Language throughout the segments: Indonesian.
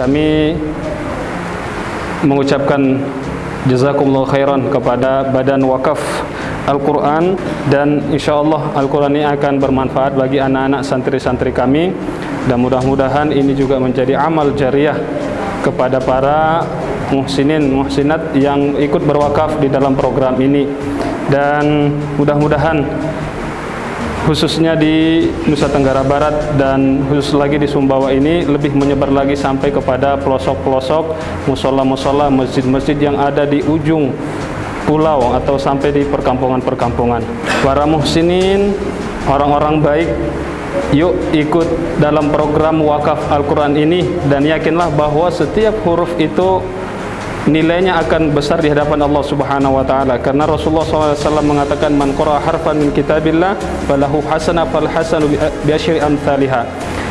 kami mengucapkan jazakumullah khairan kepada Badan Wakaf Al-Quran dan insya Allah Al-Quran ini akan bermanfaat bagi anak-anak santri-santri kami. Dan mudah-mudahan ini juga menjadi amal jariah kepada para muhsinin, muhsinat yang ikut berwakaf di dalam program ini. Dan mudah-mudahan khususnya di Nusa Tenggara Barat dan khusus lagi di Sumbawa ini lebih menyebar lagi sampai kepada pelosok-pelosok musola-musola masjid-masjid yang ada di ujung pulau atau sampai di perkampungan-perkampungan. Para muhsinin orang-orang baik yuk ikut dalam program wakaf Al-Quran ini dan yakinlah bahwa setiap huruf itu nilainya akan besar di hadapan Allah Subhanahu wa taala. Karena Rasulullah SAW mengatakan man qara harfan min kitabillah falahu hasanah fal hasanu bi asyri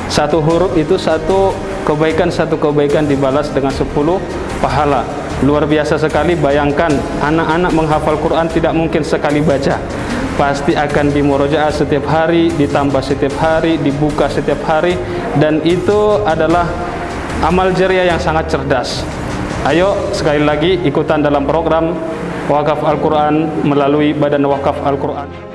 satu huruf itu satu kebaikan satu kebaikan dibalas dengan 10 pahala. Luar biasa sekali bayangkan anak-anak menghafal Quran tidak mungkin sekali baca. Pasti akan dimurojaah setiap hari ditambah setiap hari dibuka setiap hari dan itu adalah amal jariah yang sangat cerdas Ayo sekali lagi ikutan dalam program Wakaf Al-Quran melalui Badan Wakaf Al-Quran.